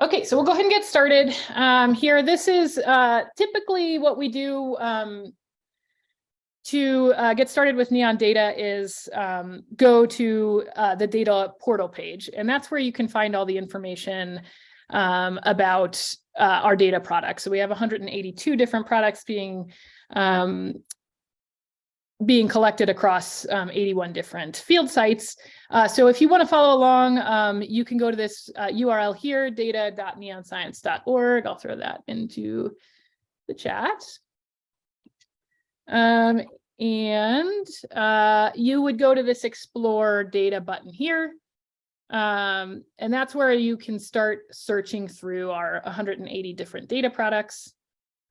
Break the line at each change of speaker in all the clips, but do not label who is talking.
Okay, so we'll go ahead and get started um, here. This is uh, typically what we do um, to uh, get started with Neon data is um, go to uh, the data portal page, and that's where you can find all the information um, about uh, our data products. So we have 182 different products being um, being collected across um, 81 different field sites. Uh, so if you want to follow along, um, you can go to this uh, URL here, data.neonscience.org. I'll throw that into the chat. Um, and uh, you would go to this explore data button here. Um, and that's where you can start searching through our 180 different data products.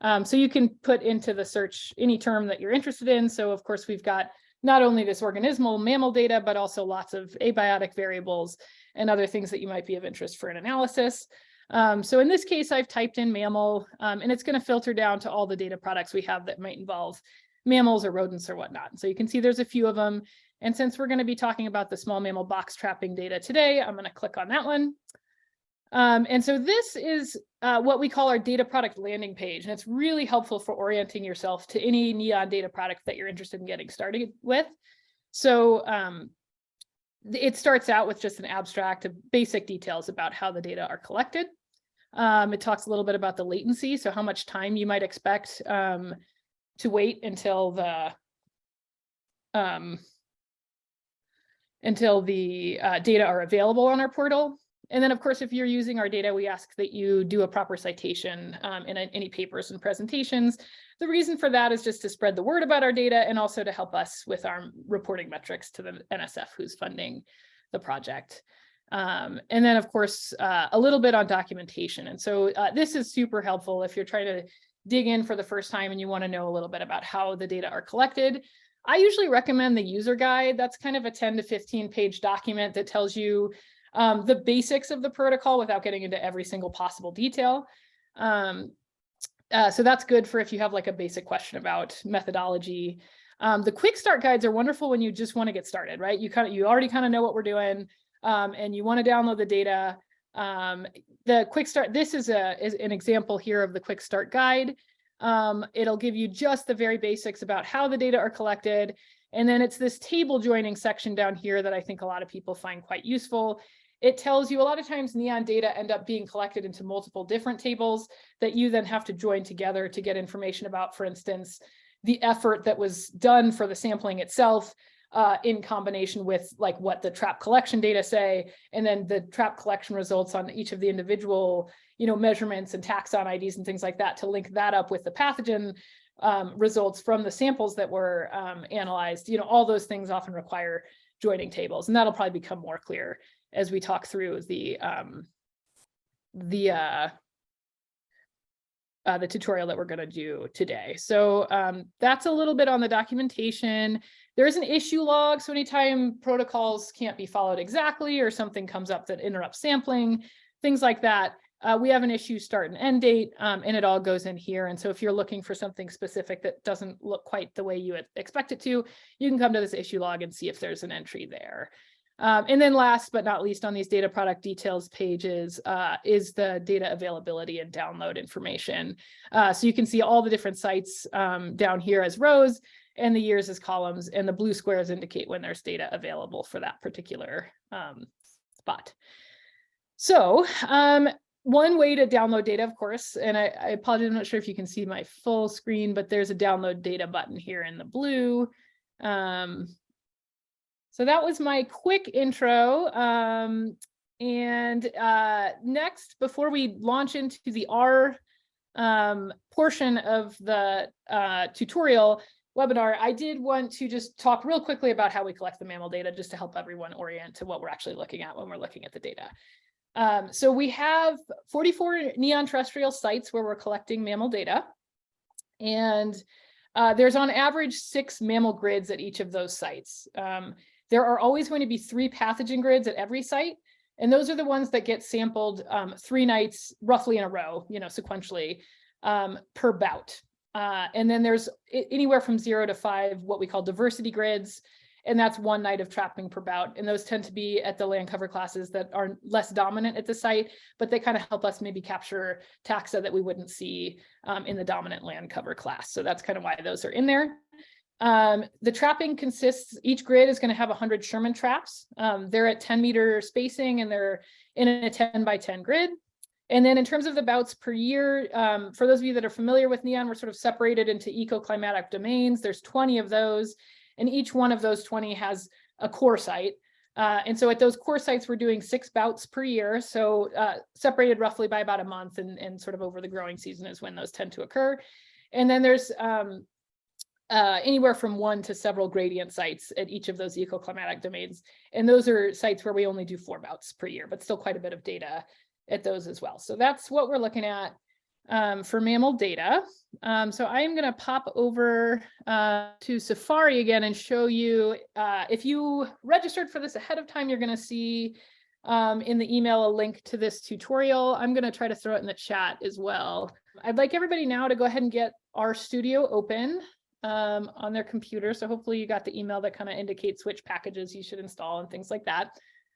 Um, so you can put into the search any term that you're interested in. So of course, we've got not only this organismal mammal data, but also lots of abiotic variables and other things that you might be of interest for an analysis. Um, so in this case, I've typed in mammal, um, and it's going to filter down to all the data products we have that might involve mammals or rodents or whatnot. So you can see there's a few of them. And since we're going to be talking about the small mammal box trapping data today, I'm going to click on that one. Um, and so this is uh, what we call our data product landing page. And it's really helpful for orienting yourself to any Neon data product that you're interested in getting started with. So um, it starts out with just an abstract of basic details about how the data are collected. Um, it talks a little bit about the latency, so how much time you might expect um, to wait until the um, until the uh, data are available on our portal. And then, of course, if you're using our data, we ask that you do a proper citation um, in any papers and presentations. The reason for that is just to spread the word about our data and also to help us with our reporting metrics to the NSF who's funding the project. Um, and then, of course, uh, a little bit on documentation. And so uh, this is super helpful if you're trying to dig in for the first time and you want to know a little bit about how the data are collected. I usually recommend the user guide. That's kind of a 10 to 15 page document that tells you um, the basics of the protocol without getting into every single possible detail. Um, uh, so that's good for if you have like a basic question about methodology. Um, the quick start guides are wonderful when you just want to get started, right? You kind of you already kind of know what we're doing um, and you want to download the data. Um, the quick start, this is, a, is an example here of the quick start guide. Um, it'll give you just the very basics about how the data are collected. And then it's this table joining section down here that I think a lot of people find quite useful it tells you a lot of times neon data end up being collected into multiple different tables that you then have to join together to get information about, for instance, the effort that was done for the sampling itself uh, in combination with like what the trap collection data say, and then the trap collection results on each of the individual, you know, measurements and taxon IDs and things like that to link that up with the pathogen um, results from the samples that were um, analyzed. You know, all those things often require joining tables, and that'll probably become more clear as we talk through the um, the uh, uh, the tutorial that we're going to do today. So um, that's a little bit on the documentation. There is an issue log, so anytime protocols can't be followed exactly or something comes up that interrupts sampling, things like that, uh, we have an issue start and end date, um, and it all goes in here. And so if you're looking for something specific that doesn't look quite the way you expect it to, you can come to this issue log and see if there's an entry there. Um, and then last but not least on these data product details pages uh, is the data availability and download information. Uh, so you can see all the different sites um, down here as rows and the years as columns and the blue squares indicate when there's data available for that particular um, spot. So um, one way to download data, of course, and I, I apologize, I'm not sure if you can see my full screen, but there's a download data button here in the blue. Um, so that was my quick intro. Um, and uh, next, before we launch into the R um, portion of the uh, tutorial webinar, I did want to just talk real quickly about how we collect the mammal data, just to help everyone orient to what we're actually looking at when we're looking at the data. Um, so we have 44 neon terrestrial sites where we're collecting mammal data. And uh, there's on average six mammal grids at each of those sites. Um, there are always going to be three pathogen grids at every site. And those are the ones that get sampled um, three nights roughly in a row, you know, sequentially um, per bout. Uh, and then there's anywhere from zero to five, what we call diversity grids. And that's one night of trapping per bout. And those tend to be at the land cover classes that are less dominant at the site, but they kind of help us maybe capture taxa that we wouldn't see um, in the dominant land cover class. So that's kind of why those are in there. Um, the trapping consists, each grid is going to have 100 Sherman traps. Um, they're at 10 meter spacing and they're in a 10 by 10 grid. And then in terms of the bouts per year, um, for those of you that are familiar with NEON, we're sort of separated into ecoclimatic domains. There's 20 of those, and each one of those 20 has a core site. Uh, and so at those core sites, we're doing six bouts per year. So uh, separated roughly by about a month and, and sort of over the growing season is when those tend to occur. And then there's um, uh, anywhere from one to several gradient sites at each of those ecoclimatic domains. And those are sites where we only do four bouts per year, but still quite a bit of data at those as well. So that's what we're looking at um, for mammal data. Um, so I am going to pop over uh, to Safari again and show you, uh, if you registered for this ahead of time, you're going to see um, in the email a link to this tutorial. I'm going to try to throw it in the chat as well. I'd like everybody now to go ahead and get RStudio open um, on their computer. So hopefully you got the email that kind of indicates which packages you should install and things like that.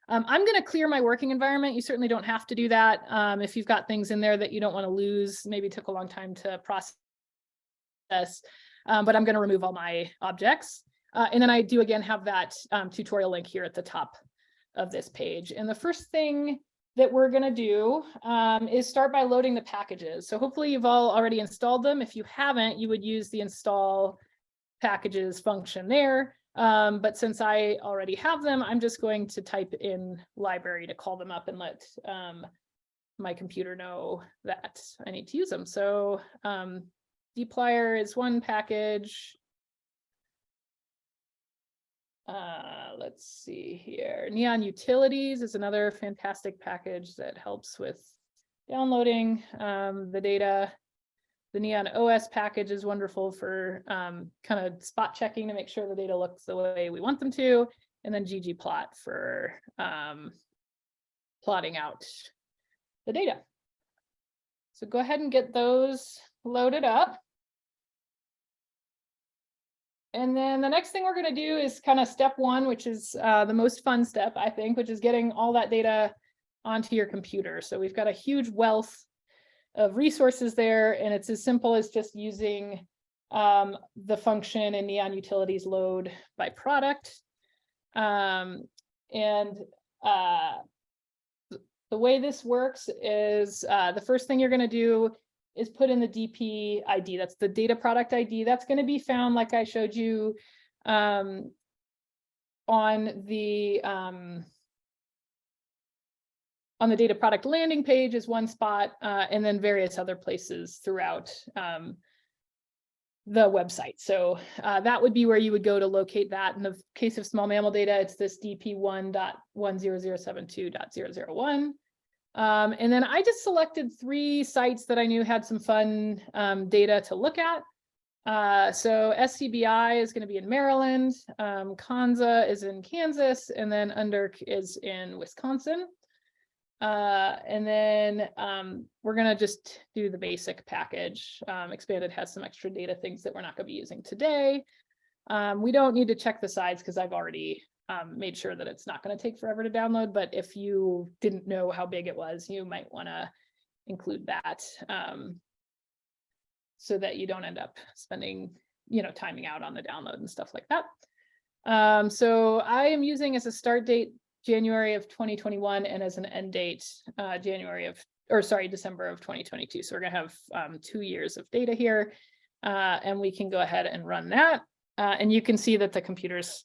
Um, I'm going to clear my working environment. You certainly don't have to do that. Um, if you've got things in there that you don't want to lose, maybe took a long time to process, um, but I'm going to remove all my objects. Uh, and then I do again have that um, tutorial link here at the top of this page. And the first thing that we're going to do um, is start by loading the packages. So hopefully you've all already installed them. If you haven't, you would use the install packages function there. Um, but since I already have them, I'm just going to type in library to call them up and let um, my computer know that I need to use them. So um, dplyr is one package. Uh, let's see here. Neon Utilities is another fantastic package that helps with downloading um, the data. The Neon OS package is wonderful for um, kind of spot checking to make sure the data looks the way we want them to. And then ggplot for um, plotting out the data. So go ahead and get those loaded up. And then the next thing we're going to do is kind of step one, which is uh, the most fun step, I think, which is getting all that data onto your computer. So we've got a huge wealth of resources there, and it's as simple as just using um, the function in Neon Utilities load by product. Um, and uh, the way this works is uh, the first thing you're going to do is put in the DP ID. That's the data product ID. That's going to be found, like I showed you, um, on the um, on the data product landing page is one spot, uh, and then various other places throughout um, the website. So uh, that would be where you would go to locate that. In the case of small mammal data, it's this dp1.10072.001. Um, and then I just selected three sites that I knew had some fun um, data to look at. Uh, so SCBI is going to be in Maryland, um, Konza is in Kansas, and then UNDERC is in Wisconsin. Uh, and then um, we're going to just do the basic package. Um, Expanded has some extra data things that we're not going to be using today. Um, we don't need to check the sides because I've already um, made sure that it's not going to take forever to download. But if you didn't know how big it was, you might want to include that um, so that you don't end up spending, you know, timing out on the download and stuff like that. Um, so I am using as a start date January of 2021 and as an end date, uh, January of, or sorry, December of 2022. So we're gonna have um, two years of data here uh, and we can go ahead and run that. Uh, and you can see that the computer's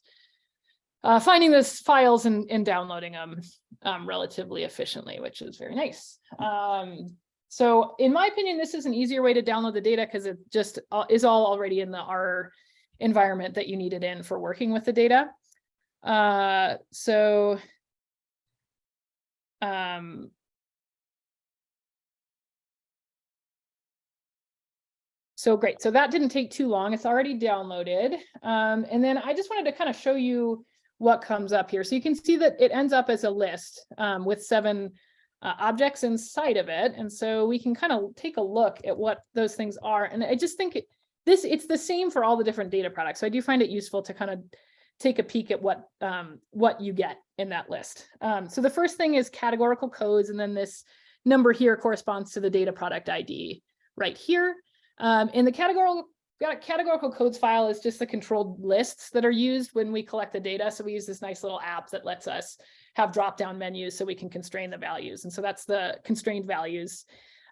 uh, finding those files and, and downloading them um, relatively efficiently, which is very nice. Um, so in my opinion, this is an easier way to download the data because it just uh, is all already in the R environment that you need it in for working with the data. Uh, so um, So great. So that didn't take too long. It's already downloaded. Um, and then I just wanted to kind of show you what comes up here. So you can see that it ends up as a list um, with seven uh, objects inside of it. And so we can kind of take a look at what those things are. And I just think this it's the same for all the different data products. So I do find it useful to kind of take a peek at what um, what you get in that list. Um, so the first thing is categorical codes, and then this number here corresponds to the data product ID right here. Um, the categorical categorical codes file is just the controlled lists that are used when we collect the data. So we use this nice little app that lets us have drop down menus so we can constrain the values. And so that's the constrained values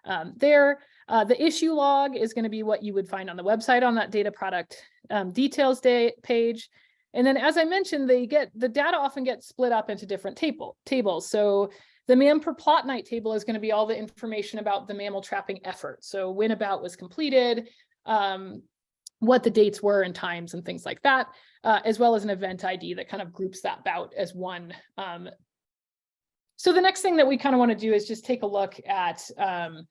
um, there. Uh, the issue log is going to be what you would find on the website on that data product um, details day page. And then as I mentioned, they get the data often gets split up into different table tables. So the MAM per plot night table is going to be all the information about the mammal trapping effort. So when about was completed, um, what the dates were and times and things like that, uh, as well as an event ID that kind of groups that bout as one. Um, so the next thing that we kind of want to do is just take a look at, um,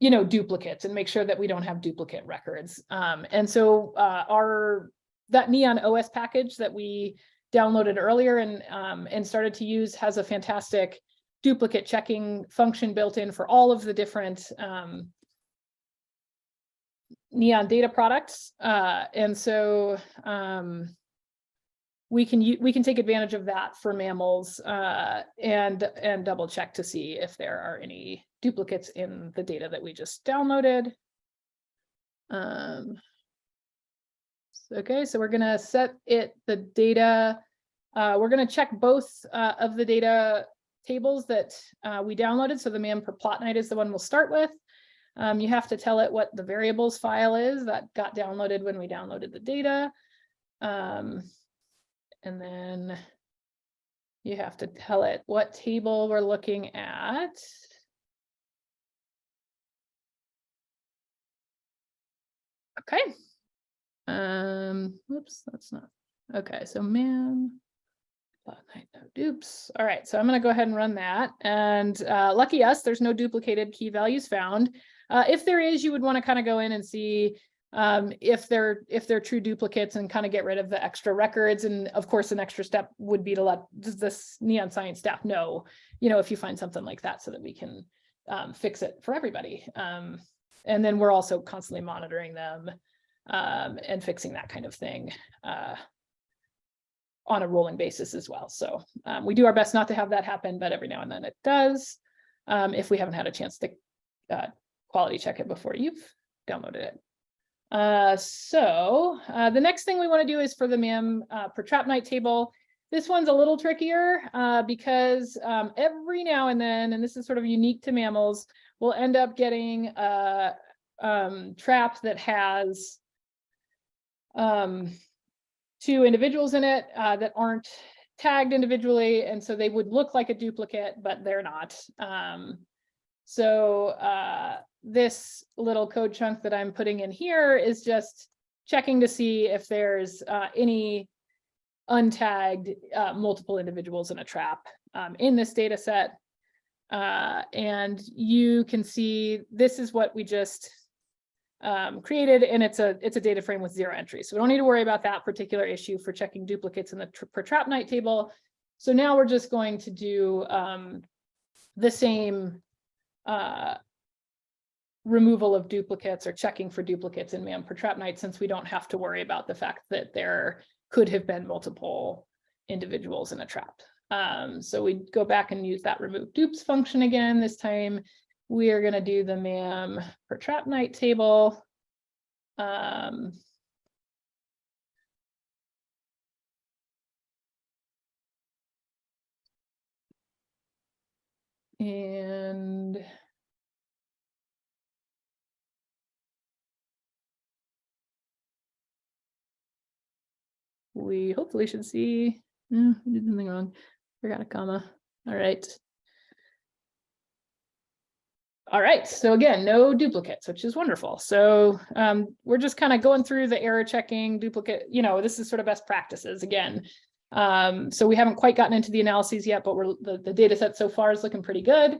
you know, duplicates and make sure that we don't have duplicate records. Um, and so uh, our that Neon OS package that we downloaded earlier and um, and started to use has a fantastic duplicate checking function built in for all of the different um, Neon data products. Uh, and so um, we can we can take advantage of that for mammals uh, and and double check to see if there are any duplicates in the data that we just downloaded. Um, okay, so we're gonna set it the data. Uh, we're gonna check both uh, of the data tables that uh, we downloaded. So the MAM per plot night is the one we'll start with. Um, you have to tell it what the variables file is that got downloaded when we downloaded the data. Um, and then you have to tell it what table we're looking at. Okay. Um, whoops, that's not, okay, so man, dupes. All right, so I'm gonna go ahead and run that. And uh, lucky us, there's no duplicated key values found. Uh, if there is, you would want to kind of go in and see um, if they're if they're true duplicates and kind of get rid of the extra records. And of course, an extra step would be to let this neon science staff know, you know, if you find something like that so that we can um, fix it for everybody. Um, and then we're also constantly monitoring them um, and fixing that kind of thing uh, on a rolling basis as well. So um, we do our best not to have that happen, but every now and then it does um, if we haven't had a chance to uh, quality check it before you've downloaded it. Uh, so uh, the next thing we want to do is for the MAM uh, per trap night table. This one's a little trickier uh, because um, every now and then, and this is sort of unique to mammals, we'll end up getting a um, trap that has um, two individuals in it uh, that aren't tagged individually. And so they would look like a duplicate, but they're not. Um, so uh, this little code chunk that I'm putting in here is just checking to see if there's uh, any untagged uh, multiple individuals in a trap um, in this data set. Uh, and you can see this is what we just um, created and it's a it's a data frame with zero entries. So we don't need to worry about that particular issue for checking duplicates in the per trap night table. So now we're just going to do um, the same uh, removal of duplicates or checking for duplicates in MAM per trap night since we don't have to worry about the fact that there could have been multiple individuals in a trap. Um, so we go back and use that remove dupes function again. This time we are going to do the MAM per trap night table. Um, and we hopefully should see, eh, I did something wrong, forgot a comma. All right. All right, so again, no duplicates, which is wonderful. So um, we're just kind of going through the error checking duplicate, you know, this is sort of best practices again. Um, so we haven't quite gotten into the analyses yet, but we're the, the data set so far is looking pretty good.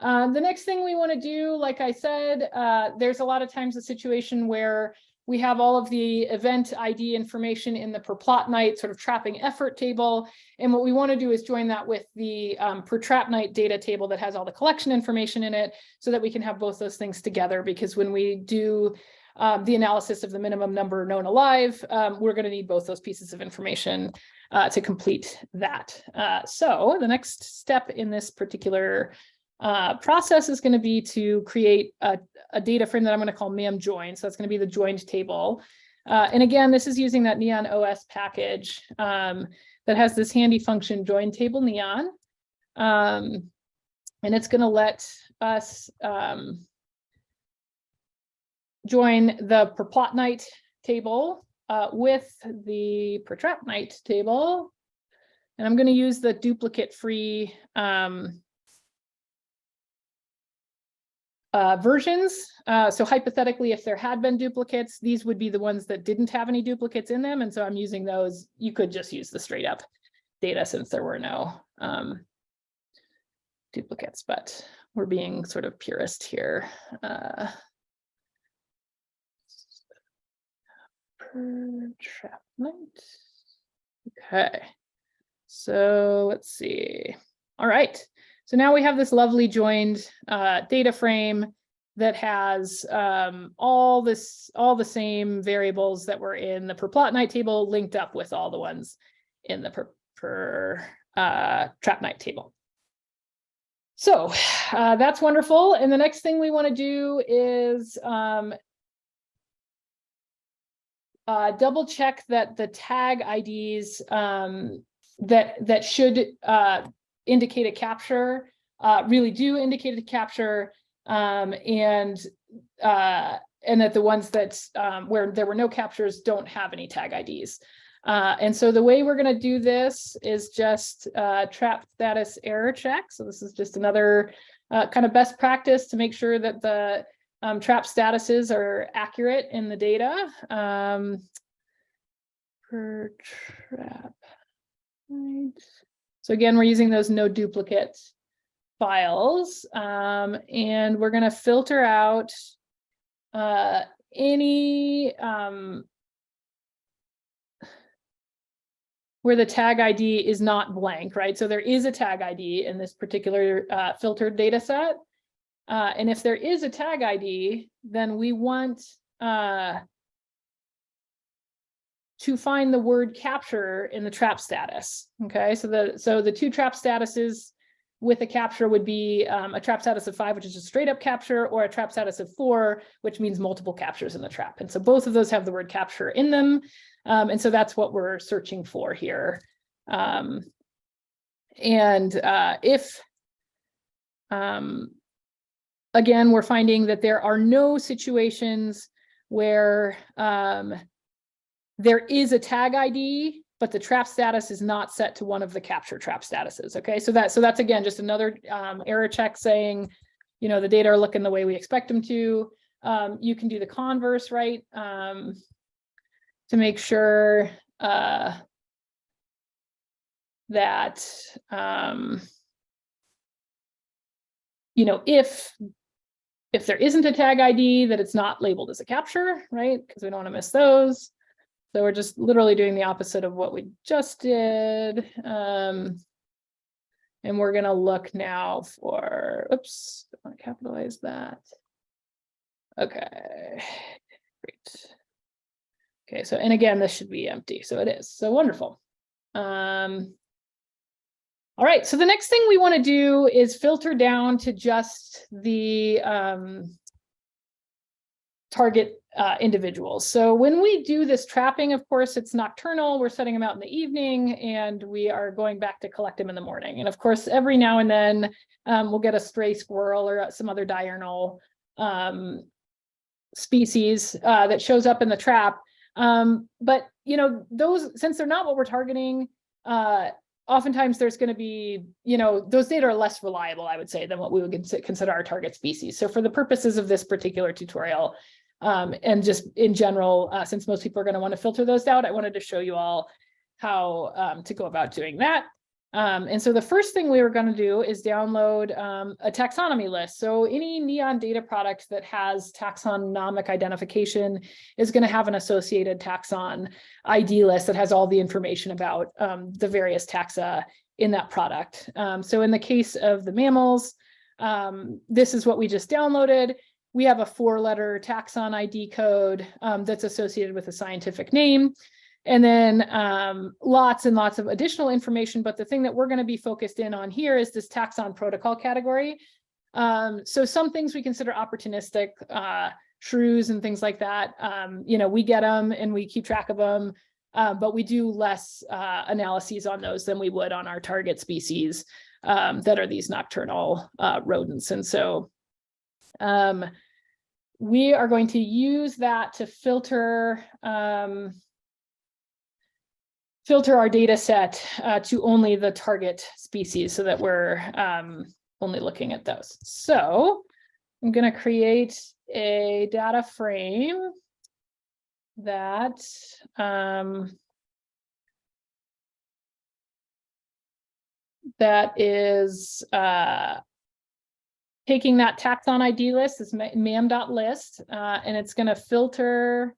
Uh, the next thing we want to do, like I said, uh, there's a lot of times a situation where we have all of the event ID information in the per plot night sort of trapping effort table. And what we want to do is join that with the um, per trap night data table that has all the collection information in it so that we can have both those things together because when we do um, the analysis of the minimum number known alive, um, we're going to need both those pieces of information uh, to complete that. Uh, so the next step in this particular uh, process is going to be to create a, a, data frame that I'm going to call MAM join. So that's going to be the joined table. Uh, and again, this is using that Neon OS package um, that has this handy function join table Neon. Um, and it's going to let us um, join the per plot night table uh, with the per trap night table. And I'm going to use the duplicate free um, uh, versions. Uh, so hypothetically, if there had been duplicates, these would be the ones that didn't have any duplicates in them. And so I'm using those. You could just use the straight up data since there were no um, duplicates, but we're being sort of purist here. Uh, per trap night. Okay, so let's see. All right, so now we have this lovely joined uh, data frame that has um, all this, all the same variables that were in the per plot night table linked up with all the ones in the per, per uh, trap night table. So uh, that's wonderful. And the next thing we want to do is um, uh, double check that the tag IDs um, that that should uh, indicate a capture uh, really do indicate a capture um, and uh, and that the ones that um, where there were no captures don't have any tag IDs. Uh, and so the way we're going to do this is just uh, trap status error check. So this is just another uh, kind of best practice to make sure that the um, trap statuses are accurate in the data. Um, per trap. Right. So again, we're using those no duplicate files um, and we're going to filter out uh, any um, where the tag ID is not blank, right? So there is a tag ID in this particular uh, filtered data set. Uh, and if there is a tag ID, then we want uh, to find the word capture in the trap status. Okay, so the so the two trap statuses with a capture would be um, a trap status of five, which is a straight up capture, or a trap status of four, which means multiple captures in the trap. And so both of those have the word capture in them. Um, and so that's what we're searching for here. Um, and uh, if um, again, we're finding that there are no situations where um, there is a tag ID, but the trap status is not set to one of the capture trap statuses. Okay, so that so that's again just another um, error check saying, you know, the data are looking the way we expect them to. Um, you can do the converse, right? Um, to make sure uh, that um, you know if if there isn't a tag ID, that it's not labeled as a capture, right? Because we don't want to miss those. So we're just literally doing the opposite of what we just did. Um, and we're going to look now for, oops, don't want to capitalize that. Okay, great. Okay, so, and again, this should be empty. So it is. So wonderful. Um, all right, so the next thing we want to do is filter down to just the um, target uh, individuals. So when we do this trapping, of course, it's nocturnal. We're setting them out in the evening and we are going back to collect them in the morning. And of course, every now and then um, we'll get a stray squirrel or some other diurnal um, species uh, that shows up in the trap. Um, but, you know, those, since they're not what we're targeting, uh, oftentimes there's going to be, you know, those data are less reliable, I would say, than what we would consider our target species. So for the purposes of this particular tutorial, um, and just in general, uh, since most people are going to want to filter those out, I wanted to show you all how um, to go about doing that. Um, and so the first thing we were going to do is download um, a taxonomy list. So any Neon data product that has taxonomic identification is going to have an associated taxon ID list that has all the information about um, the various taxa in that product. Um, so in the case of the mammals, this is what we just downloaded. We have a four-letter taxon ID code um, that's associated with a scientific name. And then um, lots and lots of additional information, but the thing that we're going to be focused in on here is this taxon protocol category. Um, so some things we consider opportunistic, uh, shrews and things like that. Um, you know, we get them and we keep track of them, uh, but we do less uh, analyses on those than we would on our target species um, that are these nocturnal uh, rodents. And so um, we are going to use that to filter um, filter our data set uh, to only the target species so that we're um, only looking at those. So I'm going to create a data frame that um, that is uh, taking that taxon ID list, this mam.list, uh, and it's going to filter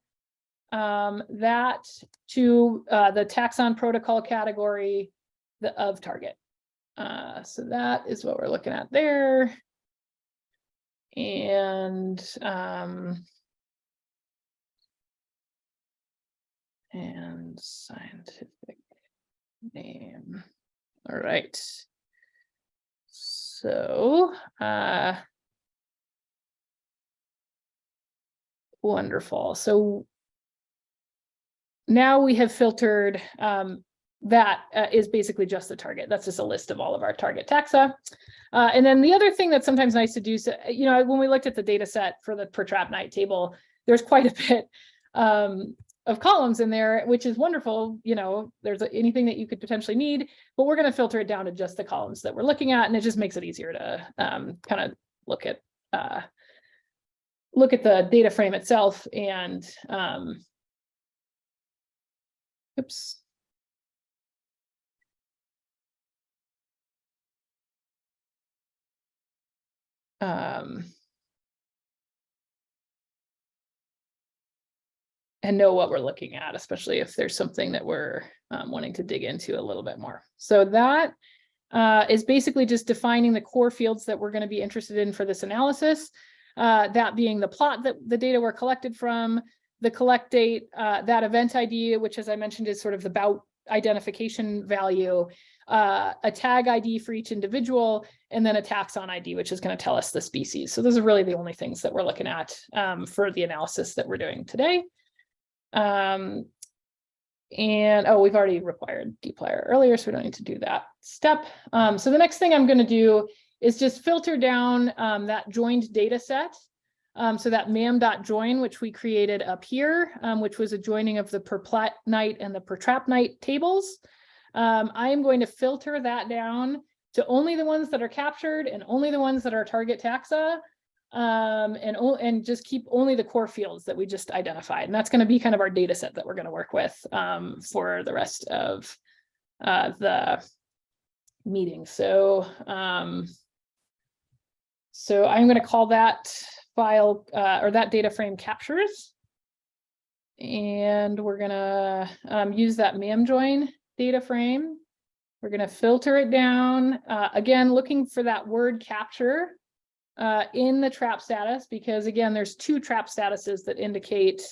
um, that to uh, the taxon protocol category the, of target. Uh, so that is what we're looking at there. And um, and scientific name. All right. So, uh, wonderful. So now we have filtered um, that uh, is basically just the target. That's just a list of all of our target taxa. Uh, and then the other thing that's sometimes nice to do, so, you know, when we looked at the data set for the per trap night table, there's quite a bit um, of columns in there, which is wonderful. You know, there's anything that you could potentially need, but we're going to filter it down to just the columns that we're looking at. And it just makes it easier to um, kind of look at uh, look at the data frame itself and um, oops. Um, and know what we're looking at, especially if there's something that we're um, wanting to dig into a little bit more. So that uh, is basically just defining the core fields that we're going to be interested in for this analysis. Uh, that being the plot that the data were collected from, the collect date, uh, that event ID, which as I mentioned is sort of the bout identification value, uh, a tag ID for each individual, and then a taxon ID, which is going to tell us the species. So those are really the only things that we're looking at um, for the analysis that we're doing today. Um, and oh, we've already required dplyr earlier, so we don't need to do that step. Um, so the next thing I'm going to do is just filter down um, that joined data set. Um, so that mam.join, which we created up here, um, which was a joining of the per plat night and the per trap night tables. Um, I am going to filter that down to only the ones that are captured and only the ones that are target taxa um, and, and just keep only the core fields that we just identified. And that's going to be kind of our data set that we're going to work with um, for the rest of uh, the meeting. So, um, so I'm going to call that file uh, or that data frame captures. And we're going to um, use that mam join data frame. We're going to filter it down. Uh, again, looking for that word capture uh, in the trap status, because again, there's two trap statuses that indicate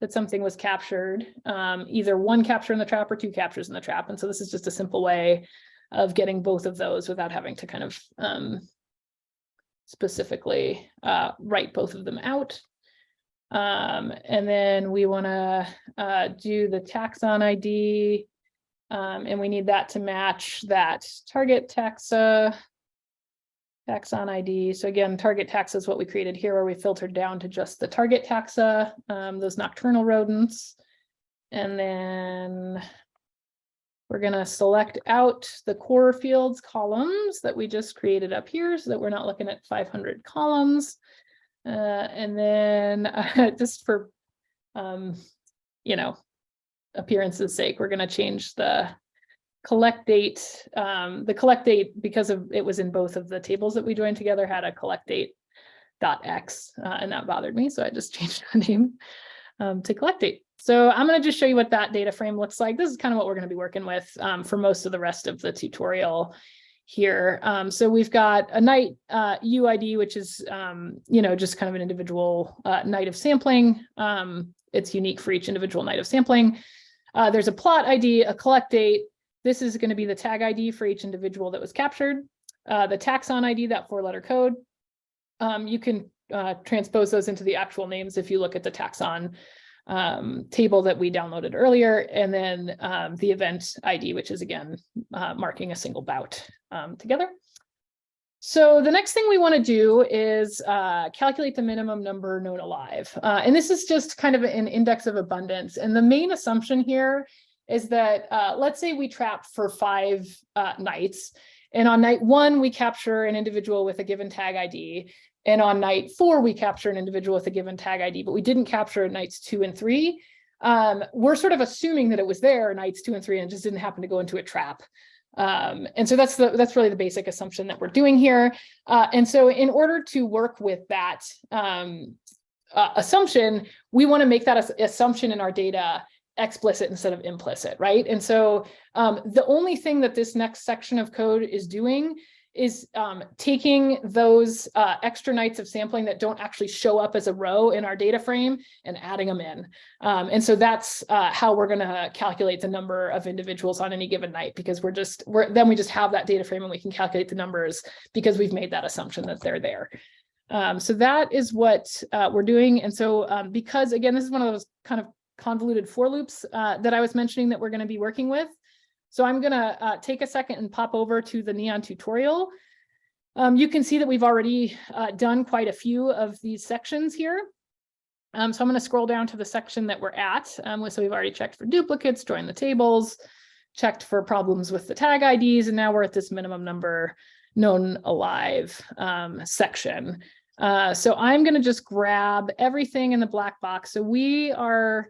that something was captured, um, either one capture in the trap or two captures in the trap. And so this is just a simple way of getting both of those without having to kind of um, specifically uh, write both of them out. Um, and then we want to uh, do the taxon ID, um, and we need that to match that target taxa taxon ID. So again, target taxa is what we created here where we filtered down to just the target taxa, um, those nocturnal rodents. And then we're going to select out the core fields columns that we just created up here so that we're not looking at 500 columns. Uh, and then uh, just for, um, you know, appearance's sake, we're going to change the collect date, um, the collect date, because of it was in both of the tables that we joined together, had a collect date dot X, uh, and that bothered me. So I just changed the name um, to collect date. So I'm going to just show you what that data frame looks like. This is kind of what we're going to be working with um, for most of the rest of the tutorial here. Um, so we've got a night uh, UID, which is, um, you know, just kind of an individual uh, night of sampling. Um, it's unique for each individual night of sampling. Uh, there's a plot ID, a collect date. This is going to be the tag ID for each individual that was captured. Uh, the taxon ID, that four letter code. Um, you can uh, transpose those into the actual names if you look at the taxon um, table that we downloaded earlier, and then um, the event ID, which is again uh, marking a single bout um, together. So the next thing we want to do is uh, calculate the minimum number known alive. Uh, and this is just kind of an index of abundance. And the main assumption here is that, uh, let's say we trap for five uh, nights. And on night one, we capture an individual with a given tag ID. And on night four, we capture an individual with a given tag ID, but we didn't capture nights two and three. Um, we're sort of assuming that it was there nights two and three and just didn't happen to go into a trap. Um, and so that's the that's really the basic assumption that we're doing here. Uh, and so in order to work with that um, uh, assumption, we want to make that assumption in our data explicit instead of implicit, right? And so um, the only thing that this next section of code is doing is um, taking those uh, extra nights of sampling that don't actually show up as a row in our data frame and adding them in. Um, and so that's uh, how we're going to calculate the number of individuals on any given night, because we're just, we're, then we just have that data frame and we can calculate the numbers because we've made that assumption that they're there. Um, so that is what uh, we're doing. And so um, because, again, this is one of those kind of convoluted for loops uh, that I was mentioning that we're going to be working with. So I'm going to uh, take a second and pop over to the Neon tutorial. Um, you can see that we've already uh, done quite a few of these sections here. Um, so I'm going to scroll down to the section that we're at. Um, so we've already checked for duplicates, joined the tables, checked for problems with the tag IDs, and now we're at this minimum number known alive um, section. Uh, so I'm going to just grab everything in the black box. So we are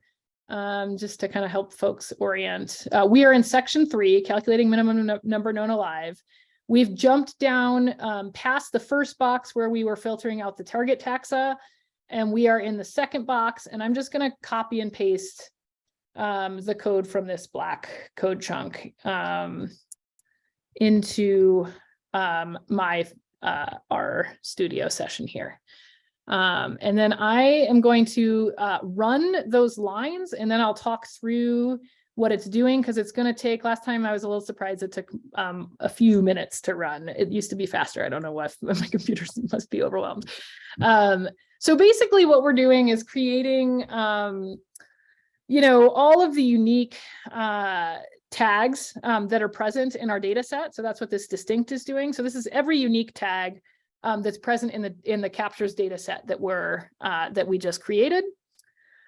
um, just to kind of help folks orient. Uh, we are in section three, calculating minimum number known alive. We've jumped down um, past the first box where we were filtering out the target taxa, and we are in the second box, and I'm just going to copy and paste um, the code from this black code chunk um, into um, my uh, R studio session here. Um, and then I am going to uh, run those lines and then I'll talk through what it's doing because it's going to take last time I was a little surprised it took um, a few minutes to run. It used to be faster. I don't know what my computer must be overwhelmed. Um, so basically what we're doing is creating, um, you know, all of the unique uh, tags um, that are present in our data set. So that's what this distinct is doing. So this is every unique tag um, that's present in the in the captures data set that we're uh, that we just created.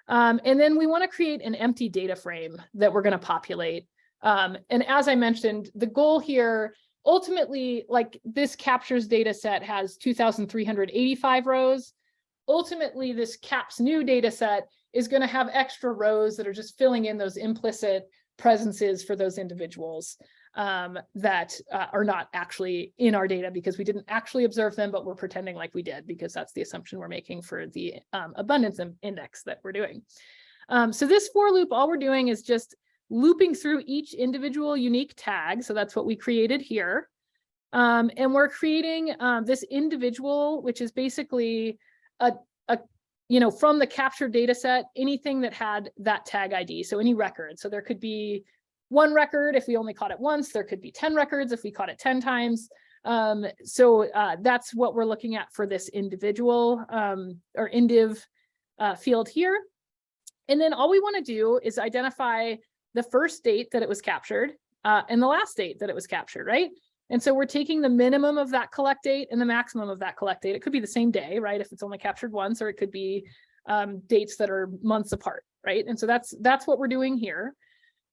Um, and then we want to create an empty data frame that we're going to populate. Um, and as I mentioned, the goal here ultimately, like this captures data set has 2,385 rows. Ultimately, this CAPS new data set is going to have extra rows that are just filling in those implicit presences for those individuals um, that uh, are not actually in our data because we didn't actually observe them, but we're pretending like we did because that's the assumption we're making for the um, abundance index that we're doing. Um, so this for loop, all we're doing is just looping through each individual unique tag. So that's what we created here. Um, and we're creating um, this individual, which is basically a, a, you know, from the captured data set, anything that had that tag ID. So any record. So there could be one record if we only caught it once. There could be 10 records if we caught it 10 times. Um, so uh, that's what we're looking at for this individual um, or indiv uh, field here. And then all we want to do is identify the first date that it was captured uh, and the last date that it was captured, right? And so we're taking the minimum of that collect date and the maximum of that collect date. It could be the same day, right? If it's only captured once, or it could be um, dates that are months apart, right? And so that's that's what we're doing here.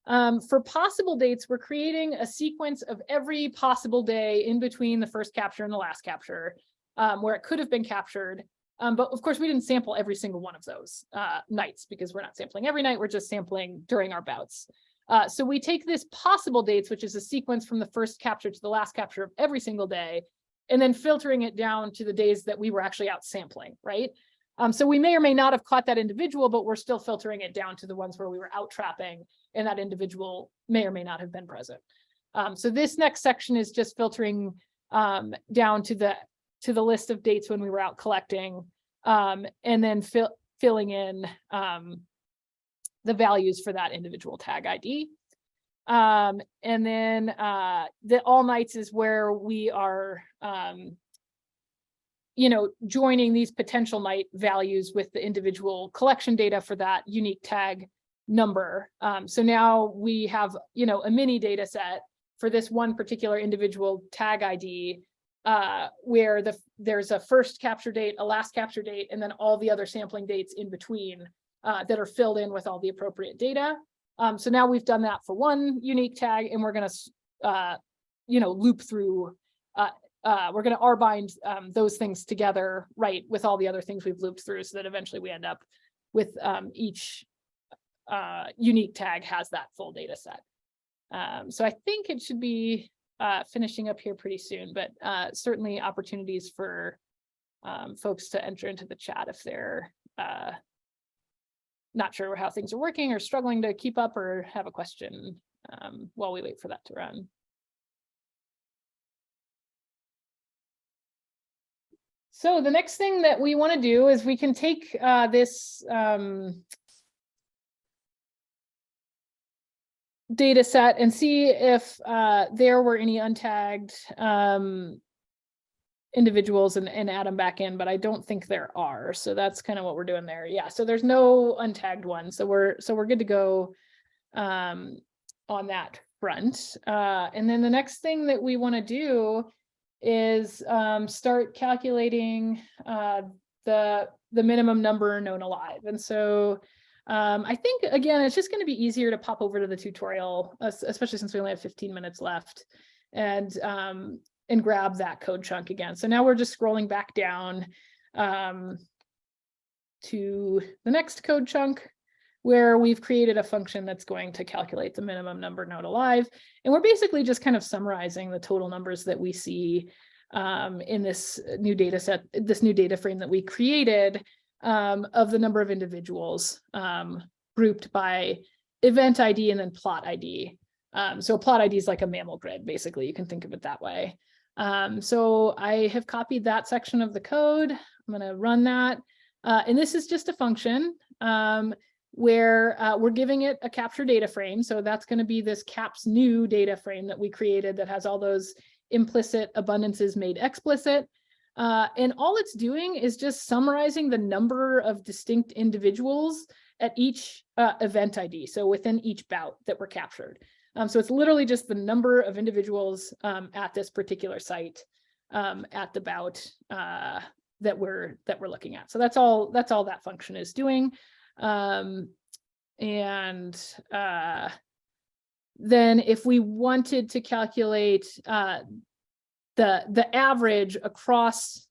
Um, for possible dates, we're creating a sequence of every possible day in between the first capture and the last capture, um, where it could have been captured. Um, but of course, we didn't sample every single one of those uh, nights because we're not sampling every night, we're just sampling during our bouts. Uh, so we take this possible dates, which is a sequence from the first capture to the last capture of every single day, and then filtering it down to the days that we were actually out sampling, right? Um, so we may or may not have caught that individual, but we're still filtering it down to the ones where we were out trapping and that individual may or may not have been present. Um, so this next section is just filtering um, down to the to the list of dates when we were out collecting, um, and then fill, filling in um, the values for that individual tag ID. Um, and then uh, the all nights is where we are, um, you know, joining these potential night values with the individual collection data for that unique tag number. Um, so now we have, you know, a mini data set for this one particular individual tag ID uh, where the there's a first capture date, a last capture date, and then all the other sampling dates in between uh, that are filled in with all the appropriate data. Um, so now we've done that for one unique tag, and we're going to, uh, you know, loop through. Uh, uh, we're going to R bind um, those things together, right, with all the other things we've looped through, so that eventually we end up with um, each uh, unique tag has that full data set. Um, so I think it should be uh, finishing up here pretty soon, but uh, certainly opportunities for um, folks to enter into the chat if they're uh, not sure how things are working or struggling to keep up or have a question um, while we wait for that to run. So the next thing that we want to do is we can take uh, this um, data set and see if uh, there were any untagged um, individuals and, and add them back in, but I don't think there are. So that's kind of what we're doing there. Yeah, so there's no untagged ones. So we're so we're good to go um, on that front. Uh, and then the next thing that we want to do is um, start calculating uh, the the minimum number known alive. And so um, I think, again, it's just going to be easier to pop over to the tutorial, especially since we only have 15 minutes left and um, and grab that code chunk again. So now we're just scrolling back down um, to the next code chunk where we've created a function that's going to calculate the minimum number known alive. And we're basically just kind of summarizing the total numbers that we see um, in this new data set, this new data frame that we created um, of the number of individuals um, grouped by event ID and then plot ID. Um, so a plot ID is like a mammal grid, basically, you can think of it that way. Um, so I have copied that section of the code. I'm gonna run that. Uh, and this is just a function um, where uh, we're giving it a capture data frame. So that's gonna be this caps new data frame that we created that has all those implicit abundances made explicit. Uh, and all it's doing is just summarizing the number of distinct individuals at each uh, event ID, so within each bout that were captured. Um, so it's literally just the number of individuals um, at this particular site um, at the bout uh, that we're that we're looking at. So that's all that's all that function is doing. Um, and uh, then if we wanted to calculate uh, the the average across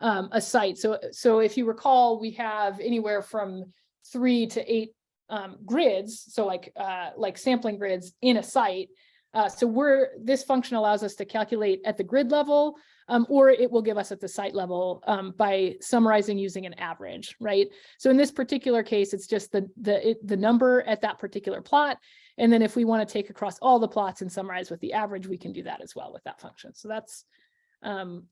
um, a site. So so if you recall, we have anywhere from three to eight um, grids, so like uh, like sampling grids in a site. Uh, so we're this function allows us to calculate at the grid level, um, or it will give us at the site level um, by summarizing using an average, right? So in this particular case, it's just the the it, the number at that particular plot, and then if we want to take across all the plots and summarize with the average, we can do that as well with that function. So that's um,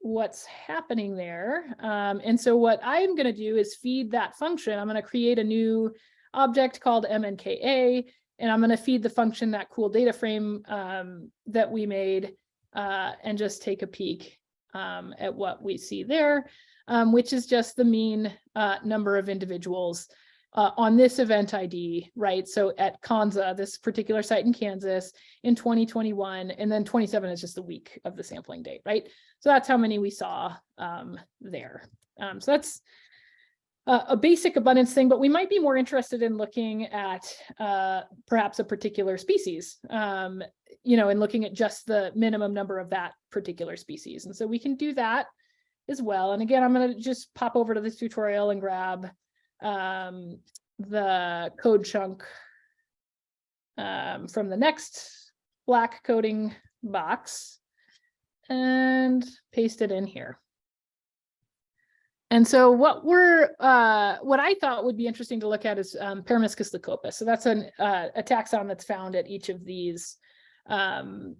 what's happening there. Um, and so what I'm going to do is feed that function. I'm going to create a new object called MNKA, and I'm going to feed the function that cool data frame um, that we made uh, and just take a peek um, at what we see there, um, which is just the mean uh, number of individuals uh, on this event ID, right? So at Konza, this particular site in Kansas in 2021, and then 27 is just the week of the sampling date, right? So that's how many we saw um, there. Um, so that's uh, a basic abundance thing, but we might be more interested in looking at uh, perhaps a particular species, um, you know, and looking at just the minimum number of that particular species. And so we can do that as well. And again, I'm going to just pop over to this tutorial and grab um, the code chunk um, from the next black coding box and paste it in here. And so what we're, uh, what I thought would be interesting to look at is um, Peromyscus leucopus. So that's an, uh, a taxon that's found at each of these um,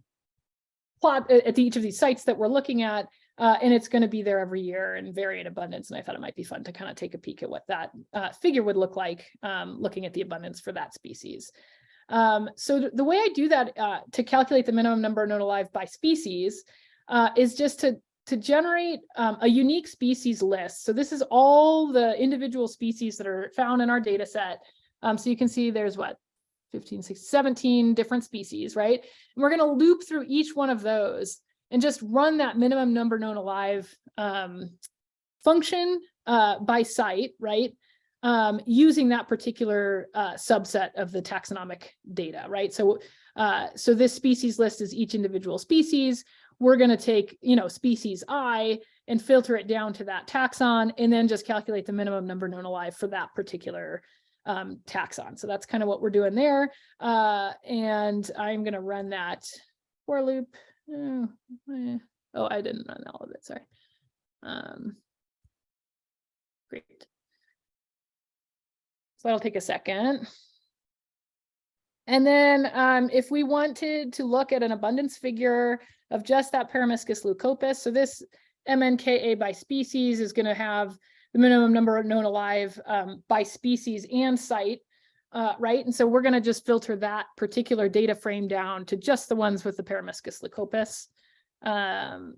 plot at each of these sites that we're looking at. Uh, and it's going to be there every year and vary in abundance. And I thought it might be fun to kind of take a peek at what that uh, figure would look like, um, looking at the abundance for that species. Um, so th- the way I do that uh, to calculate the minimum number known alive by species uh, is just to to generate um, a unique species list. So this is all the individual species that are found in our data set. Um, so you can see there's what 15, 16, 17 different species, right? And we're going to loop through each one of those and just run that minimum number known alive um, function uh, by site, right? Um, using that particular uh, subset of the taxonomic data, right? So, uh, so this species list is each individual species. We're going to take, you know, species I and filter it down to that taxon and then just calculate the minimum number known alive for that particular um, taxon. So that's kind of what we're doing there. Uh, and I'm going to run that for loop. Oh, eh. oh, I didn't run all of it. Sorry. Um, great. So that'll take a second. And then um, if we wanted to look at an abundance figure of just that Peromyscus leucopus, so this MNKA by species is going to have the minimum number known alive um, by species and site, uh, right? And so we're going to just filter that particular data frame down to just the ones with the Peromyscus leucopus. Um,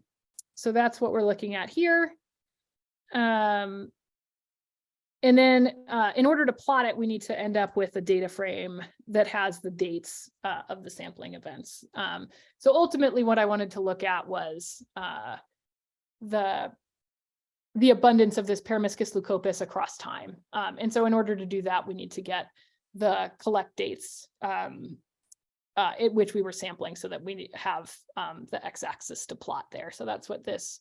so that's what we're looking at here. Um, and then uh, in order to plot it, we need to end up with a data frame that has the dates uh, of the sampling events. Um, so ultimately what I wanted to look at was uh, the, the abundance of this Peromyscus leucopus across time. Um, and so in order to do that, we need to get the collect dates um, uh, at which we were sampling so that we have um, the x-axis to plot there. So that's what this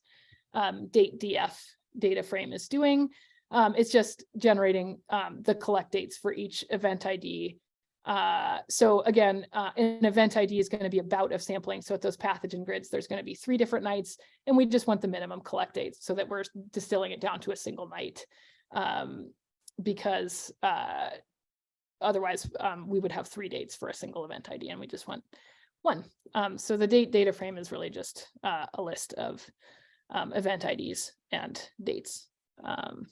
um, date DF data frame is doing. Um, it's just generating um, the collect dates for each event ID. Uh, so again, uh, an event ID is going to be a bout of sampling. So at those pathogen grids, there's going to be three different nights, and we just want the minimum collect dates so that we're distilling it down to a single night. Um, because uh, otherwise um, we would have three dates for a single event ID, and we just want one. Um, so the date data frame is really just uh, a list of um, event IDs and dates. Um,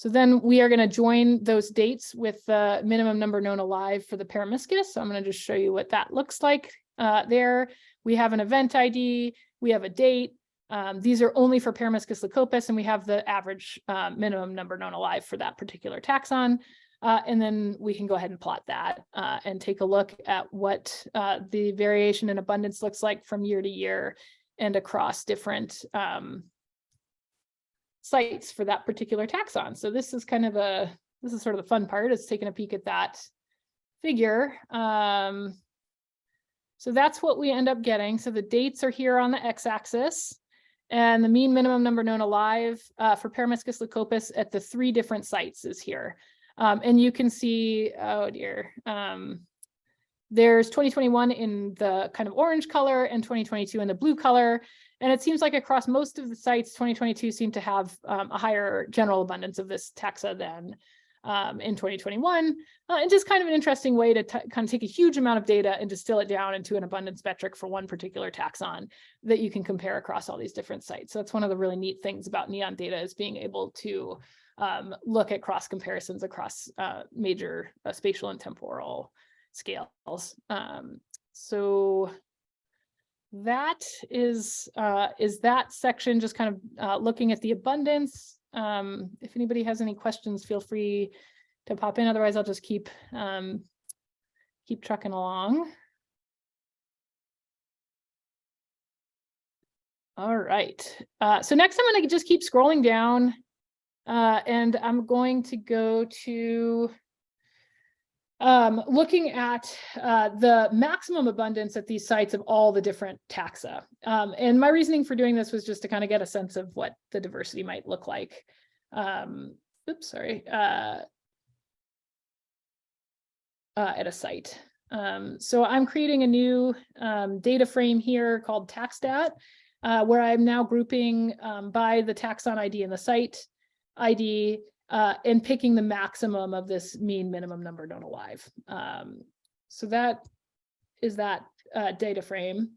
so then we are going to join those dates with the minimum number known alive for the peromyscus. So I'm going to just show you what that looks like uh, there. We have an event ID, we have a date. Um, these are only for Peromyscus leucopus, and we have the average uh, minimum number known alive for that particular taxon. Uh, and then we can go ahead and plot that uh, and take a look at what uh, the variation in abundance looks like from year to year and across different um, sites for that particular taxon. So this is kind of a, this is sort of the fun part is taking a peek at that figure. Um, so that's what we end up getting. So the dates are here on the x-axis and the mean minimum number known alive uh, for Peromyscus leucopus at the three different sites is here. Um, and you can see, oh dear, um, there's 2021 in the kind of orange color and 2022 in the blue color. And it seems like across most of the sites, 2022 seemed to have um, a higher general abundance of this taxa than um, in 2021. Uh, and just kind of an interesting way to kind of take a huge amount of data and distill it down into an abundance metric for one particular taxon that you can compare across all these different sites. So that's one of the really neat things about NEON data is being able to um, look at cross comparisons across uh, major uh, spatial and temporal scales. Um, so that is uh, is that section just kind of uh, looking at the abundance. Um, if anybody has any questions, feel free to pop in. Otherwise, I'll just keep um, keep trucking along. All right. Uh, so next, I'm going to just keep scrolling down, uh, and I'm going to go to um, looking at uh, the maximum abundance at these sites of all the different taxa. Um, and my reasoning for doing this was just to kind of get a sense of what the diversity might look like. Um, oops, sorry, uh, uh, at a site. Um, so I'm creating a new um, data frame here called TaxStat, uh, where I'm now grouping um, by the taxon ID and the site ID uh, and picking the maximum of this mean minimum number known alive. Um, so that is that uh, data frame.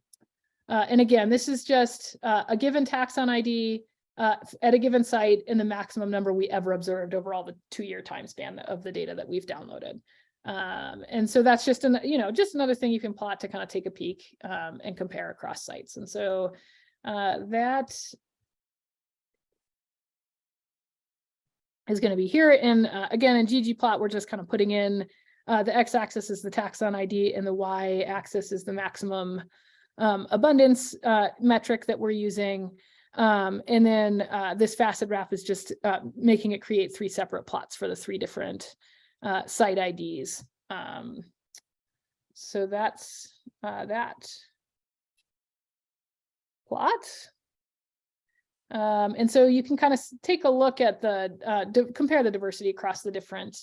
Uh, and again, this is just uh, a given taxon ID uh, at a given site in the maximum number we ever observed over all the two-year time span of the data that we've downloaded. Um, and so that's just an, you know, just another thing you can plot to kind of take a peek um, and compare across sites. And so uh, that is going to be here. And uh, again, in ggplot, we're just kind of putting in uh, the x-axis is the taxon ID and the y-axis is the maximum um, abundance uh, metric that we're using. Um, and then uh, this facet wrap is just uh, making it create three separate plots for the three different uh, site IDs. Um, so that's that plot. Um, and so you can kind of take a look at the, uh, compare the diversity across the different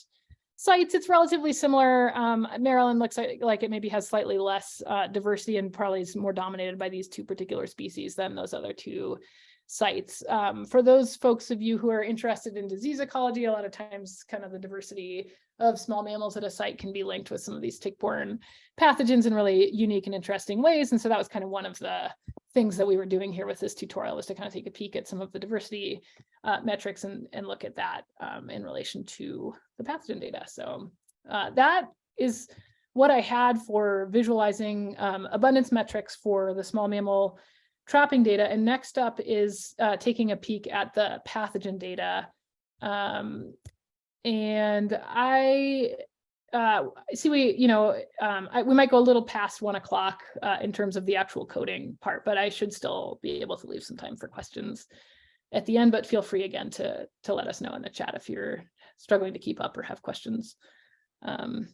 sites. It's relatively similar. Um, Maryland looks like, like, it maybe has slightly less uh, diversity and probably is more dominated by these two particular species than those other two sites. Um, for those folks of you who are interested in disease ecology, a lot of times kind of the diversity of small mammals at a site can be linked with some of these tick-borne pathogens in really unique and interesting ways. And so that was kind of one of the things that we were doing here with this tutorial was to kind of take a peek at some of the diversity uh, metrics and, and look at that um, in relation to the pathogen data. So uh, that is what I had for visualizing um, abundance metrics for the small mammal trapping data. And next up is uh, taking a peek at the pathogen data. Um, and I uh, see we, you know, um, I, we might go a little past one o'clock uh, in terms of the actual coding part, but I should still be able to leave some time for questions at the end, but feel free again to, to let us know in the chat if you're struggling to keep up or have questions um,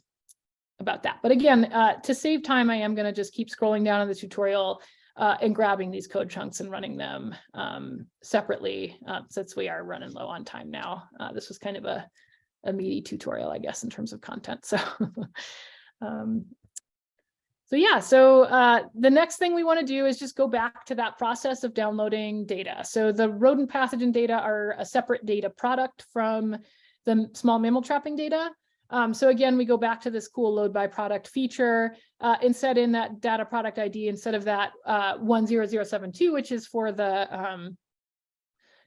about that. But again, uh, to save time, I am going to just keep scrolling down in the tutorial uh, and grabbing these code chunks and running them um, separately uh, since we are running low on time now. Uh, this was kind of a, a meaty tutorial, I guess, in terms of content. So, um, so yeah, so uh, the next thing we want to do is just go back to that process of downloading data. So the rodent pathogen data are a separate data product from the small mammal trapping data. Um, so again, we go back to this cool load by product feature uh, and set in that data product ID instead of that uh, 10072, which is for the um,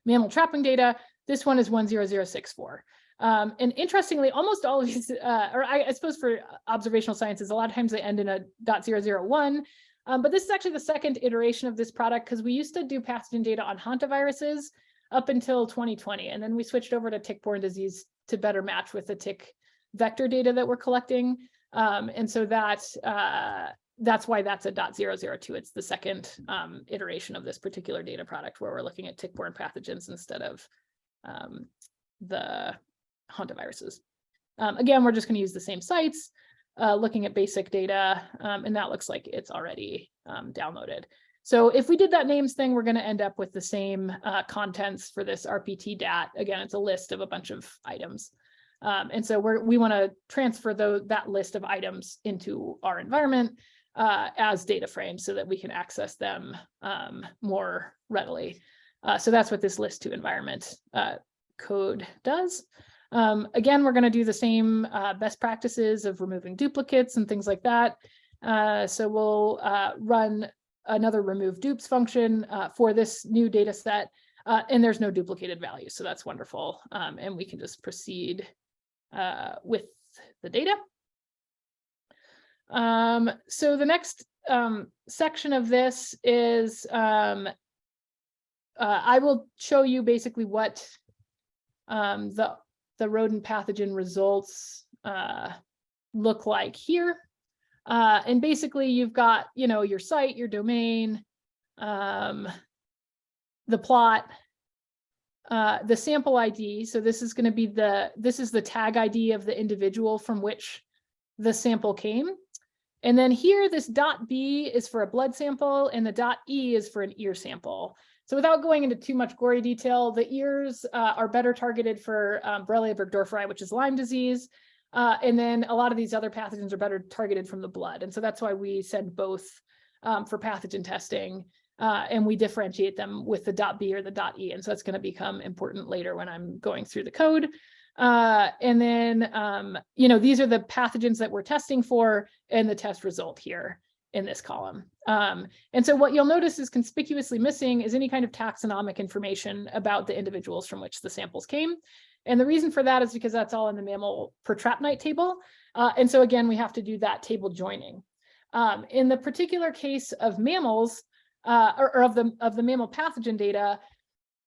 mammal trapping data. This one is 10064. Um, and interestingly, almost all of these, uh, or I, I, suppose for observational sciences, a lot of times they end in a .001. Um, but this is actually the second iteration of this product because we used to do pathogen data on hantaviruses up until 2020. And then we switched over to tick-borne disease to better match with the tick vector data that we're collecting. Um, and so that, uh, that's why that's a .002. It's the second um, iteration of this particular data product where we're looking at tick-borne pathogens instead of um, the hantaviruses. Um, again, we're just going to use the same sites, uh, looking at basic data, um, and that looks like it's already um, downloaded. So if we did that names thing, we're going to end up with the same uh, contents for this RPT DAT. Again, it's a list of a bunch of items. Um, and so we're, we want to transfer the, that list of items into our environment uh, as data frames so that we can access them um, more readily. Uh, so that's what this list to environment uh, code does. Um, again, we're going to do the same uh, best practices of removing duplicates and things like that. Uh, so we'll uh, run another remove dupes function for this new data set. and there's no duplicated values, so that's wonderful. Um, and we can just proceed uh, with the data. Um, so the next um, section of this is um, uh, I will show you basically what um, the, the rodent pathogen results uh, look like here. Uh, and basically you've got, you know, your site, your domain, um, the plot, uh, the sample ID. So this is going to be the, this is the tag ID of the individual from which the sample came. And then here, this dot B is for a blood sample and the dot E is for an ear sample. So without going into too much gory detail, the ears uh, are better targeted for um, Borrelia burgdorferi, which is Lyme disease. Uh, and then a lot of these other pathogens are better targeted from the blood. And so that's why we send both um, for pathogen testing uh, and we differentiate them with the dot B or the dot E. And so that's going to become important later when I'm going through the code. Uh, and then, um, you know, these are the pathogens that we're testing for and the test result here. In this column. Um, and so what you'll notice is conspicuously missing is any kind of taxonomic information about the individuals from which the samples came. And the reason for that is because that's all in the mammal per trap night table. Uh, and so again, we have to do that table joining. Um, in the particular case of mammals, uh, or, or, of the of the mammal pathogen data,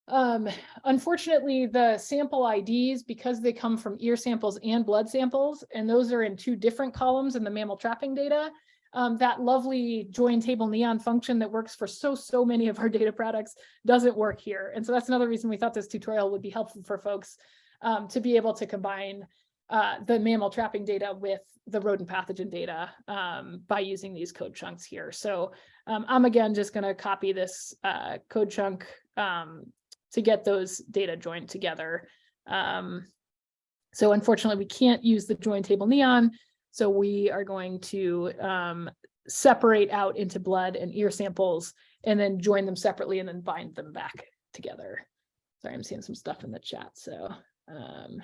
um, unfortunately, the sample IDs, because they come from ear samples and blood samples, and those are in two different columns in the mammal trapping data, um, that lovely join table neon function that works for so, so many of our data products doesn't work here. And so that's another reason we thought this tutorial would be helpful for folks um, to be able to combine uh, the mammal trapping data with the rodent pathogen data um, by using these code chunks here. So um, I'm again just going to copy this uh, code chunk um, to get those data joined together. Um, so unfortunately, we can't use the join table neon. So we are going to um, separate out into blood and ear samples and then join them separately and then bind them back together. Sorry, I'm seeing some stuff in the chat. So um,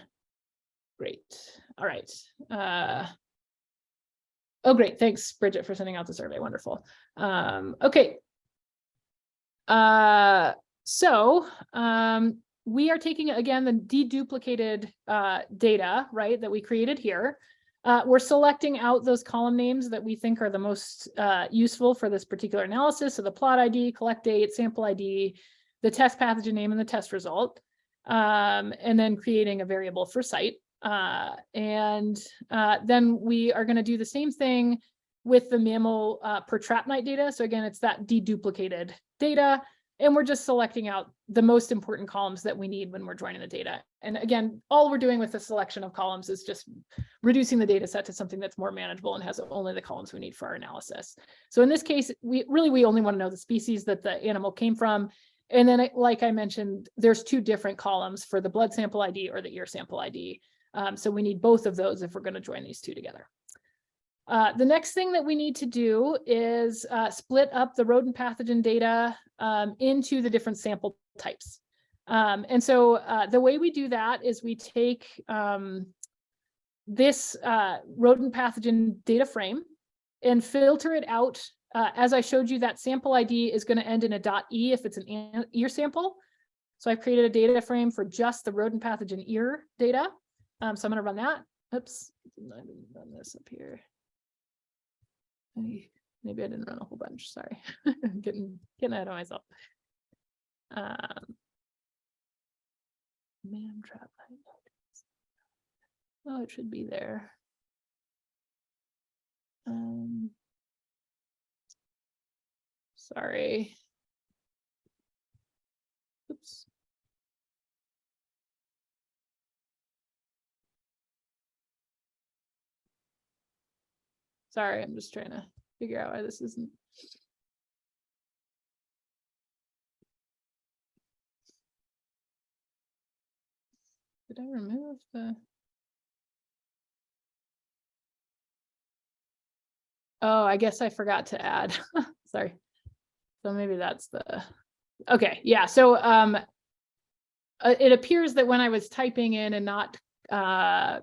great. All right. Uh, oh, great. Thanks, Bridget, for sending out the survey. Wonderful. Um, okay. Uh, so um, we are taking, again, the deduplicated uh, data, right, that we created here. Uh, we're selecting out those column names that we think are the most uh, useful for this particular analysis. So the plot ID, collect date, sample ID, the test pathogen name, and the test result. Um, and then creating a variable for site. Uh, and uh, then we are going to do the same thing with the mammal uh, per trap night data. So again, it's that deduplicated data. And we're just selecting out the most important columns that we need when we're joining the data. And again, all we're doing with the selection of columns is just reducing the data set to something that's more manageable and has only the columns we need for our analysis. So in this case, we really, we only want to know the species that the animal came from. And then, like I mentioned, there's two different columns for the blood sample ID or the ear sample ID. Um, so we need both of those if we're going to join these two together. Uh, the next thing that we need to do is uh, split up the rodent pathogen data um, into the different sample types. Um, and so uh, the way we do that is we take um, this uh, rodent pathogen data frame and filter it out. Uh, as I showed you, that sample ID is going to end in a dot .e if it's an ear sample. So I've created a data frame for just the rodent pathogen ear data. Um, so I'm going to run that. Oops, I didn't run this up here. Maybe I didn't run a whole bunch, sorry. I'm getting, getting ahead of myself. Um, man trap. Oh, it should be there. Um, sorry. Oops. Sorry, I'm just trying to figure out why this isn't. Did I remove the? Oh, I guess I forgot to add. Sorry. So maybe that's the, okay, yeah. So um, uh, it appears that when I was typing in and not uh,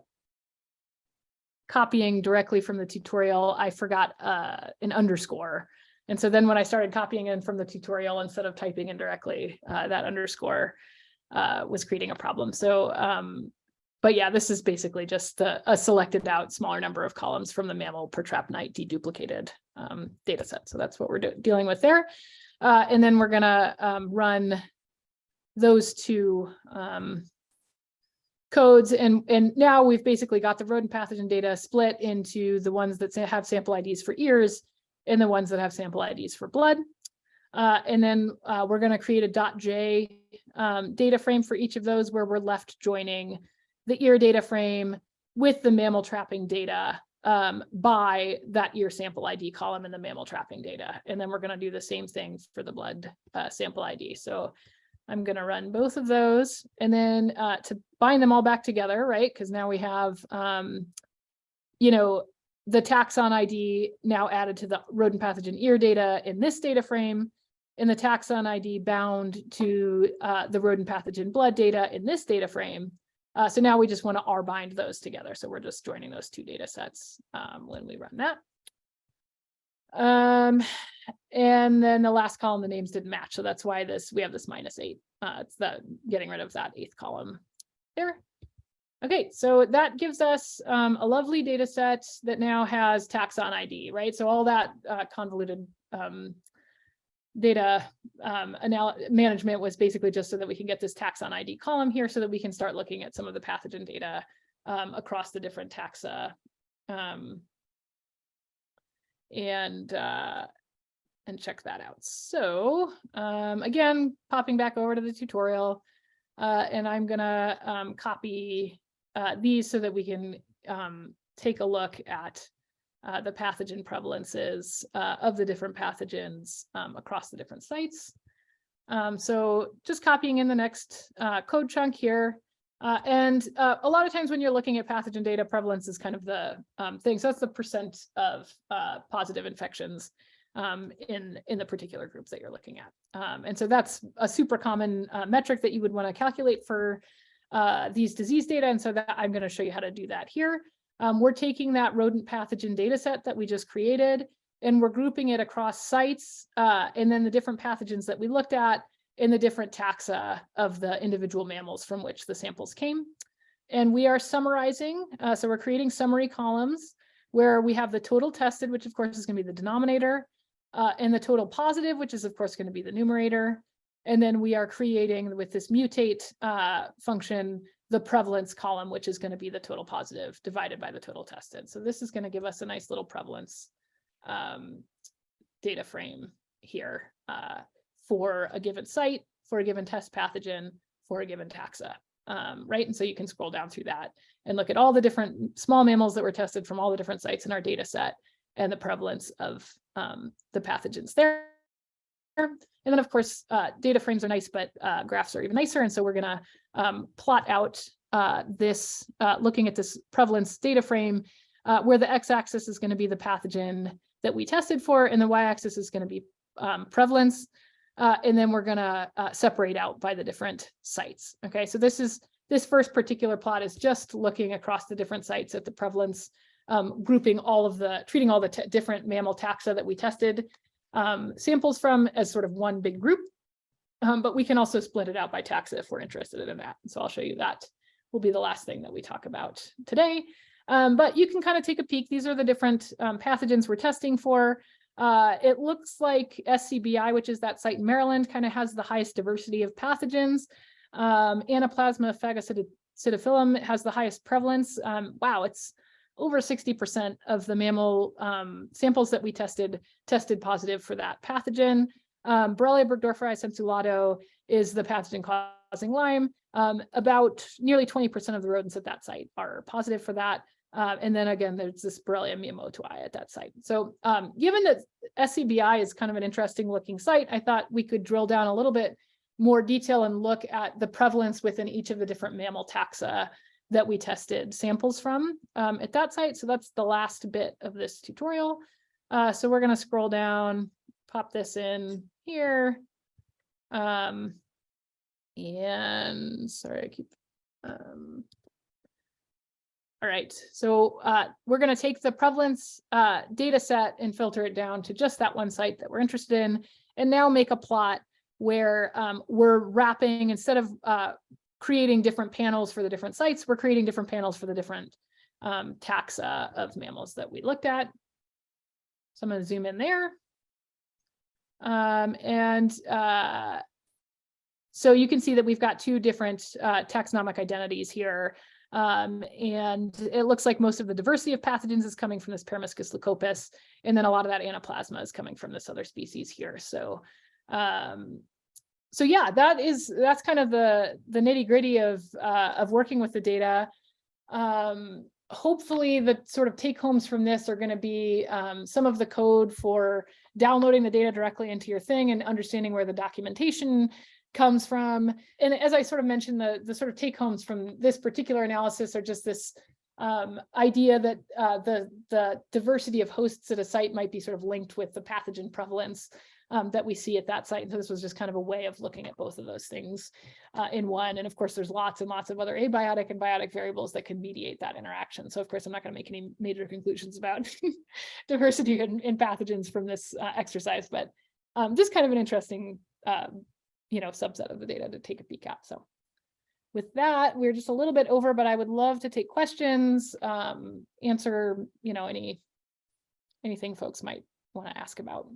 copying directly from the tutorial, I forgot uh, an underscore. And so then when I started copying in from the tutorial, instead of typing in directly, uh, that underscore uh, was creating a problem. So, um, but yeah, this is basically just a, a, selected out smaller number of columns from the mammal per trap night deduplicated um, data set. So that's what we're dealing with there. Uh, and then we're gonna um, run those two um, codes and and now we've basically got the rodent pathogen data split into the ones that have sample IDs for ears and the ones that have sample IDs for blood. Uh, and then uh, we're going to create a dot .j um, data frame for each of those where we're left joining the ear data frame with the mammal trapping data um, by that ear sample ID column in the mammal trapping data. And then we're going to do the same thing for the blood uh, sample ID. So I'm going to run both of those and then uh, to bind them all back together, right? Because now we have, um, you know, the taxon ID now added to the rodent pathogen ear data in this data frame and the taxon ID bound to uh, the rodent pathogen blood data in this data frame. Uh, so now we just want to R bind those together. So we're just joining those two data sets um, when we run that. Um, and then the last column, the names didn't match, so that's why this, we have this minus eight. Uh, it's the, getting rid of that eighth column there. Okay, so that gives us um, a lovely data set that now has taxon ID, right? So all that uh, convoluted um, data um, management was basically just so that we can get this taxon ID column here so that we can start looking at some of the pathogen data um, across the different taxa. And uh, and check that out. So um, again, popping back over to the tutorial, uh, and I'm gonna um, copy uh, these so that we can um, take a look at uh, the pathogen prevalences uh, of the different pathogens um, across the different sites. Um, so just copying in the next uh, code chunk here. Uh, and uh, a lot of times when you're looking at pathogen data, prevalence is kind of the um, thing. So that's the percent of uh, positive infections um, in, in the particular groups that you're looking at. Um, and so that's a super common uh, metric that you would want to calculate for uh, these disease data. And so that I'm going to show you how to do that here. Um, we're taking that rodent pathogen data set that we just created and we're grouping it across sites uh, and then the different pathogens that we looked at in the different taxa of the individual mammals from which the samples came. And we are summarizing, uh, so we're creating summary columns where we have the total tested, which of course is going to be the denominator, uh, and the total positive, which is of course going to be the numerator. And then we are creating with this mutate uh, function, the prevalence column, which is going to be the total positive divided by the total tested. So this is going to give us a nice little prevalence um, data frame here uh, for a given site, for a given test pathogen, for a given taxa, um, right? And so you can scroll down through that and look at all the different small mammals that were tested from all the different sites in our data set and the prevalence of um, the pathogens there. And then, of course, uh, data frames are nice, but uh, graphs are even nicer. And so we're going to um, plot out uh, this, uh, looking at this prevalence data frame, uh, where the x-axis is going to be the pathogen that we tested for, and the y-axis is going to be um, prevalence. Uh, and then we're going to separate out by the different sites. Okay, so this is this first particular plot is just looking across the different sites at the prevalence, um, grouping all of the, treating all the different mammal taxa that we tested um, samples from as sort of one big group. Um, but we can also split it out by taxa if we're interested in that. So I'll show you that will be the last thing that we talk about today. Um, but you can kind of take a peek. These are the different um, pathogens we're testing for. Uh, it looks like SCBI, which is that site in Maryland, kind of has the highest diversity of pathogens. Um, Anaplasma phagocytophilum has the highest prevalence. Um, wow, it's over 60% of the mammal um, samples that we tested tested positive for that pathogen. Um, Borrelia burgdorferi sensu is the pathogen causing Lyme. Um, about nearly 20% of the rodents at that site are positive for that. Uh, and then again, there's this Borrelia miyamotoi at that site. So um, given that SCBI is kind of an interesting looking site, I thought we could drill down a little bit more detail and look at the prevalence within each of the different mammal taxa that we tested samples from um, at that site. So that's the last bit of this tutorial. Uh, so we're going to scroll down, pop this in here. Um, and sorry, I keep. Um, all right, so uh, we're going to take the prevalence uh, data set and filter it down to just that one site that we're interested in, and now make a plot where um, we're wrapping instead of uh, creating different panels for the different sites, we're creating different panels for the different um, taxa of mammals that we looked at. So I'm going to zoom in there. Um, and uh, so you can see that we've got two different uh, taxonomic identities here. Um, and it looks like most of the diversity of pathogens is coming from this Peromyscus leucopus, and then a lot of that anaplasma is coming from this other species here. So um, so yeah, that is that's kind of the the nitty gritty of uh, of working with the data. Um, hopefully, the sort of take homes from this are going to be um, some of the code for downloading the data directly into your thing and understanding where the documentation comes from. And as I sort of mentioned, the the sort of take homes from this particular analysis are just this um, idea that uh, the the diversity of hosts at a site might be sort of linked with the pathogen prevalence um, that we see at that site. And So this was just kind of a way of looking at both of those things uh, in one. And of course, there's lots and lots of other abiotic and biotic variables that can mediate that interaction. So of course, I'm not going to make any major conclusions about diversity in, in pathogens from this uh, exercise, but um, just kind of an interesting, um, you know, subset of the data to take a peek at. So with that, we're just a little bit over, but I would love to take questions, um, answer, you know, any anything folks might want to ask about.